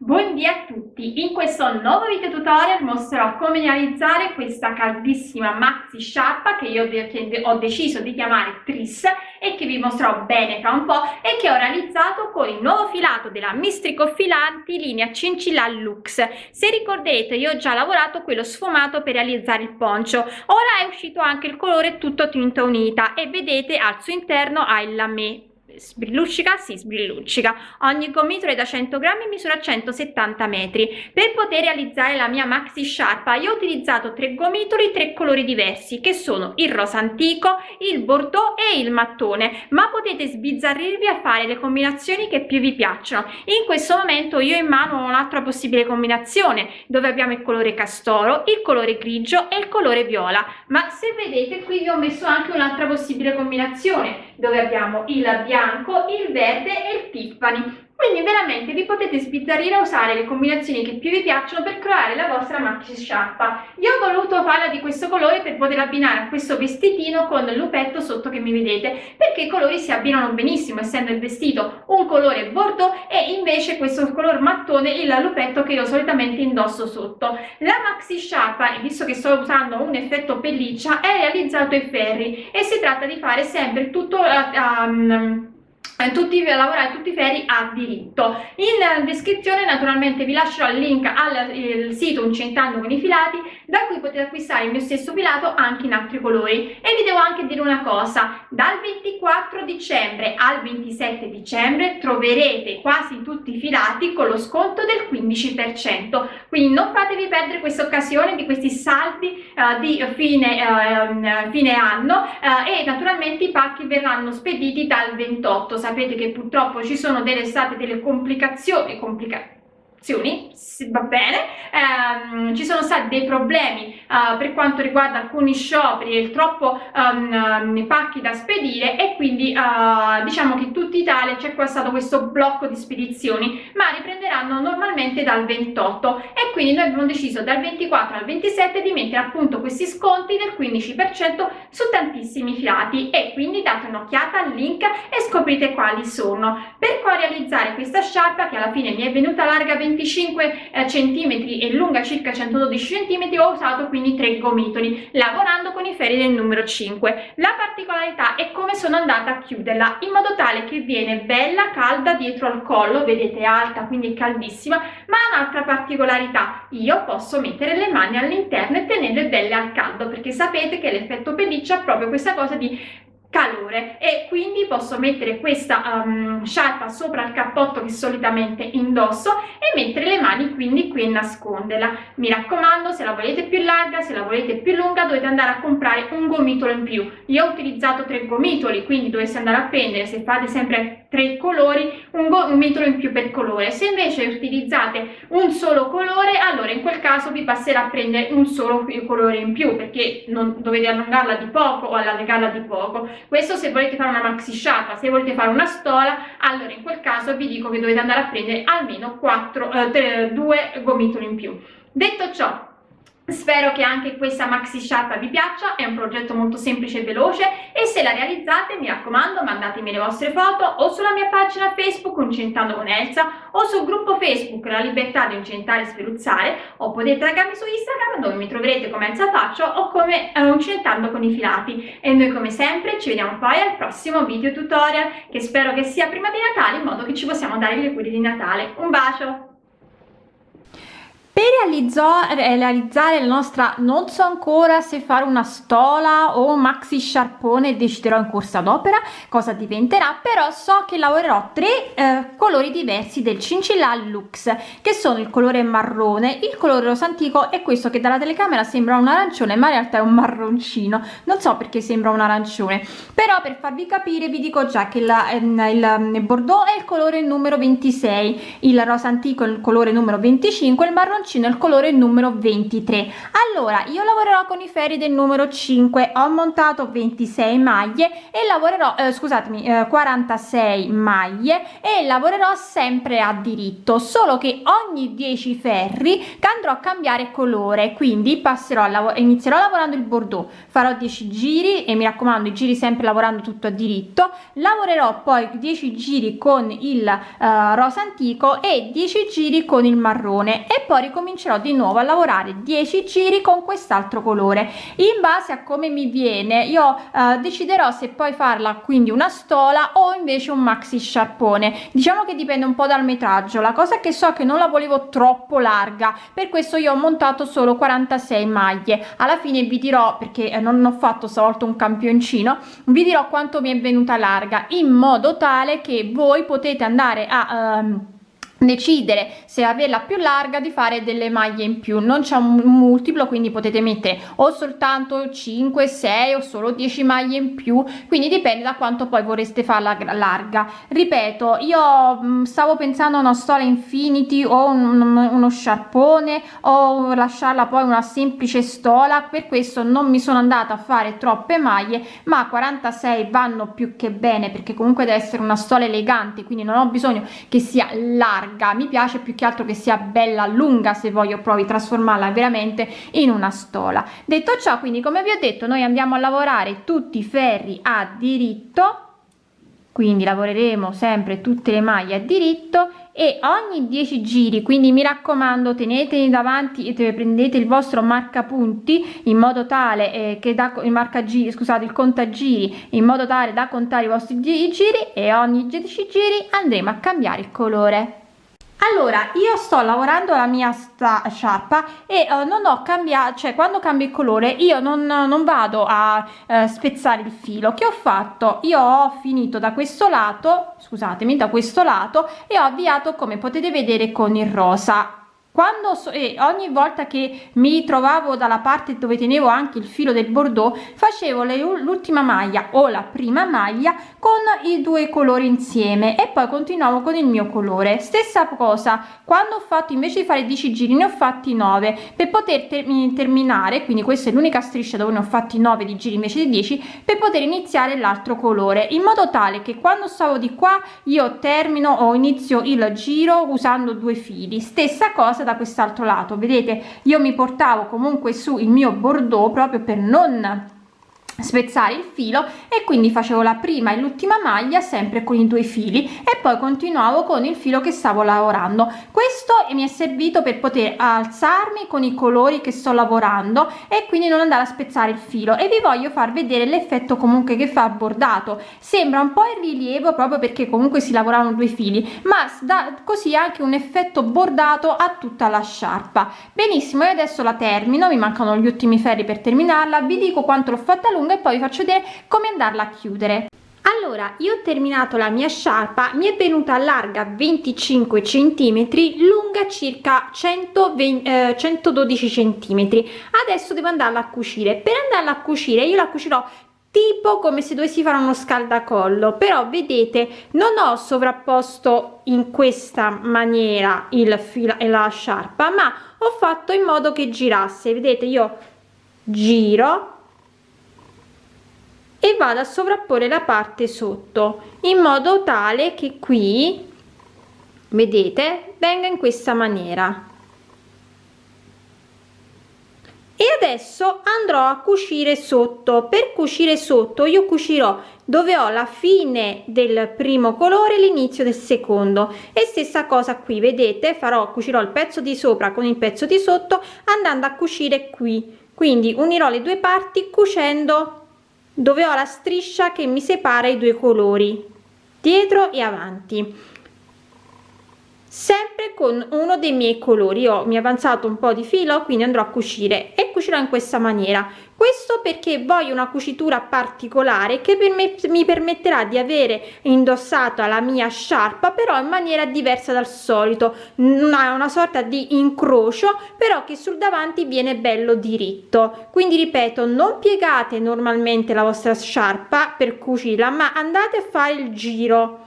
Buondì a tutti! In questo nuovo video tutorial mostrerò come realizzare questa caldissima maxi sciarpa che io ho deciso di chiamare Tris e che vi mostrerò bene fra un po' e che ho realizzato con il nuovo filato della Mistrico Filanti linea Cincilla Lux. Se ricorderete io ho già lavorato quello sfumato per realizzare il poncio, ora è uscito anche il colore tutto tinta unita e vedete al suo interno ha il lamé sbrilluccica? Sì, sbrilluccica. Ogni gomitolo è da 100 grammi e misura 170 metri. Per poter realizzare la mia maxi sciarpa io ho utilizzato tre gomitoli, tre colori diversi che sono il rosa antico, il bordeaux e il mattone, ma potete sbizzarrirvi a fare le combinazioni che più vi piacciono. In questo momento io in mano ho un'altra possibile combinazione dove abbiamo il colore castoro, il colore grigio e il colore viola, ma se vedete qui vi ho messo anche un'altra possibile combinazione dove abbiamo il bianco bianco, il verde e il Tiffany. Quindi veramente vi potete sbizzarrire a usare le combinazioni che più vi piacciono per creare la vostra maxi sciarpa. Io ho voluto farla di questo colore per poter abbinare a questo vestitino con il lupetto sotto che mi vedete, perché i colori si abbinano benissimo, essendo il vestito un colore bordeaux e invece questo color mattone il lupetto che io solitamente indosso sotto. La maxi sciarpa, visto che sto usando un effetto pelliccia, è realizzato in ferri e si tratta di fare sempre tutto... Um, tutti, lavorare tutti i ferri a diritto. In descrizione naturalmente vi lascerò il link al sito Uncentando con i filati da cui potete acquistare il mio stesso filato anche in altri colori. E vi devo anche dire una cosa dal 24 dicembre al 27 dicembre troverete quasi tutti i filati con lo sconto del 15% quindi non fatevi perdere questa occasione di questi saldi uh, di fine, uh, fine anno uh, e naturalmente i pacchi verranno spediti dal 28 sapete che purtroppo ci sono delle state delle complicazioni, complicazioni va bene, ehm, ci sono stati dei problemi uh, per quanto riguarda alcuni scioperi e troppo um, pacchi da spedire e quindi uh, diciamo che in tutta Italia c'è stato questo blocco di spedizioni ma riprenderanno normalmente dal 28 e quindi noi abbiamo deciso dal 24 al 27 di mettere appunto questi sconti del 15% su tantissimi filati. E quindi date un'occhiata al link e scoprite quali sono. Per poi realizzare questa sciarpa che alla fine mi è venuta larga 20 25 eh, cm e lunga circa 112 cm ho usato quindi tre gomitoli lavorando con i ferri del numero 5 la particolarità è come sono andata a chiuderla in modo tale che viene bella calda dietro al collo vedete alta quindi caldissima ma un'altra particolarità io posso mettere le mani all'interno e tenerle belle al caldo perché sapete che l'effetto pelliccia ha proprio questa cosa di calore e quindi posso mettere questa um, sciarpa sopra il cappotto che solitamente indosso e mettere le mani quindi qui e nasconderla. Mi raccomando se la volete più larga se la volete più lunga dovete andare a comprare un gomitolo in più. Io ho utilizzato tre gomitoli quindi dovete andare a prendere se fate sempre tre colori un gomitolo in più per colore. Se invece utilizzate un solo colore allora in quel caso vi passerà a prendere un solo colore in più perché non dovete allungarla di poco o allargarla di poco questo se volete fare una maxi sciarpa se volete fare una stola allora in quel caso vi dico che dovete andare a prendere almeno 4 eh, 3, 2 gomitoli in più. Detto ciò Spero che anche questa maxi sciarpa vi piaccia, è un progetto molto semplice e veloce e se la realizzate mi raccomando mandatemi le vostre foto o sulla mia pagina Facebook Uncentando con Elsa o sul gruppo Facebook La Libertà di Uncentare e Sferuzzare o potete taggarmi su Instagram dove mi troverete come Elsa Faccio o come uh, Uncentando con i filati e noi come sempre ci vediamo poi al prossimo video tutorial che spero che sia prima di Natale in modo che ci possiamo dare gli auguri di Natale. Un bacio! Per realizzare la nostra non so ancora se fare una stola o un maxi sciarpone deciderò in corsa d'opera cosa diventerà però so che lavorerò tre eh, colori diversi del cincilla lux che sono il colore marrone il colore rosa antico e questo che dalla telecamera sembra un arancione ma in realtà è un marroncino. Non so perché sembra un arancione però per farvi capire vi dico già che la, il, il bordeaux è il colore numero 26 il rosa antico è il colore numero 25 il marroncino bocconcino il colore numero 23 allora io lavorerò con i ferri del numero 5 ho montato 26 maglie e lavorerò eh, scusatemi eh, 46 maglie e lavorerò sempre a diritto solo che ogni 10 ferri andrò a cambiare colore quindi passerò a lavorare inizierò lavorando il bordeaux. Farò 10 giri e mi raccomando i giri sempre lavorando tutto a diritto. Lavorerò poi 10 giri con il uh, rosa antico e 10 giri con il marrone e poi ricomincerò di nuovo a lavorare 10 giri con quest'altro colore. In base a come mi viene io uh, deciderò se poi farla quindi una stola o invece un maxi sciarpone. Diciamo che dipende un po dal metraggio. La cosa che so che non la volevo troppo larga per questo io ho montato solo 46 maglie. Alla fine vi dirò perché eh, non ho fatto stavolta un campioncino vi dirò quanto mi è venuta larga in modo tale che voi potete andare a um, decidere se averla più larga di fare delle maglie in più. Non c'è un multiplo quindi potete mettere o soltanto 5 6 o solo 10 maglie in più. Quindi dipende da quanto poi vorreste farla larga. Ripeto io mm, stavo pensando a una storia infinity o un, uno sciarpone o lasciarla poi una semplice stola. Per questo non mi sono andata a fare troppe maglie ma 46 vanno più che bene perché comunque deve essere una stola elegante quindi non ho bisogno che sia larga larga. Mi piace più che altro che sia bella lunga se voglio poi trasformarla veramente in una stola. Detto ciò quindi come vi ho detto noi andiamo a lavorare tutti i ferri a diritto. Quindi lavoreremo sempre tutte le maglie a diritto e ogni 10 giri. Quindi mi raccomando teneteli davanti e prendete il vostro marcapunti in modo tale eh, che da il marcagiri scusate il contagiri in modo tale da contare i vostri giri e ogni 10 giri andremo a cambiare il colore allora io sto lavorando la mia sciarpa e uh, non ho cambiato cioè quando cambio il colore io non, non vado a uh, spezzare il filo. Che ho fatto? Io ho finito da questo lato scusatemi da questo lato e ho avviato come potete vedere con il rosa quando so, e ogni volta che mi trovavo dalla parte dove tenevo anche il filo del bordeaux facevo l'ultima maglia o la prima maglia con i due colori insieme e poi continuavo con il mio colore. Stessa cosa quando ho fatto invece di fare 10 giri ne ho fatti 9 per poter ter terminare quindi questa è l'unica striscia dove ne ho fatti 9 di giri invece di 10 per poter iniziare l'altro colore in modo tale che quando stavo di qua io termino o inizio il giro usando due fili. Stessa cosa da quest'altro lato. Vedete io mi portavo comunque su il mio bordeaux proprio per non spezzare il filo e quindi facevo la prima e l'ultima maglia sempre con i due fili e poi continuavo con il filo che stavo lavorando. Questo mi è servito per poter alzarmi con i colori che sto lavorando e quindi non andare a spezzare il filo. E vi voglio far vedere l'effetto comunque che fa bordato. Sembra un po in rilievo proprio perché comunque si lavoravano due fili ma da così anche un effetto bordato a tutta la sciarpa. Benissimo e adesso la termino mi mancano gli ultimi ferri per terminarla vi dico quanto l'ho fatta lunga lunga e poi vi faccio vedere come andarla a chiudere. Allora io ho terminato la mia sciarpa mi è venuta larga 25 centimetri lunga circa 120, eh, 112 centimetri. Adesso devo andarla a cucire. Per andarla a cucire io la cucirò tipo come se dovessi fare uno scaldacollo però vedete non ho sovrapposto in questa maniera il filo e la sciarpa ma ho fatto in modo che girasse. Vedete io giro e vado a sovrapporre la parte sotto in modo tale che qui vedete venga in questa maniera. E adesso andrò a cucire sotto. Per cucire sotto io cucirò dove ho la fine del primo colore l'inizio del secondo. E stessa cosa qui vedete farò cucirò il pezzo di sopra con il pezzo di sotto andando a cucire qui. Quindi unirò le due parti cucendo dove ho la striscia che mi separa i due colori dietro e avanti. Sempre con uno dei miei colori. Io mi è avanzato un po di filo quindi andrò a cucire e cucirò in questa maniera questo perché voglio una cucitura particolare che per me mi permetterà di avere indossato la mia sciarpa però in maniera diversa dal solito. Una, una sorta di incrocio però che sul davanti viene bello diritto. Quindi ripeto non piegate normalmente la vostra sciarpa per cucirla ma andate a fare il giro.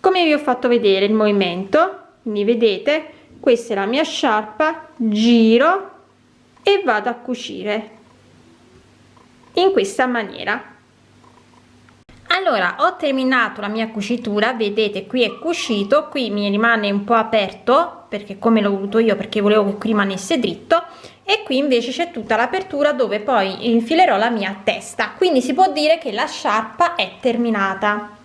Come vi ho fatto vedere il movimento quindi vedete? Questa è la mia sciarpa giro e vado a cucire in questa maniera. Allora ho terminato la mia cucitura vedete qui è cucito qui mi rimane un po aperto perché come l'ho voluto io perché volevo che qui rimanesse dritto e qui invece c'è tutta l'apertura dove poi infilerò la mia testa. Quindi si può dire che la sciarpa è terminata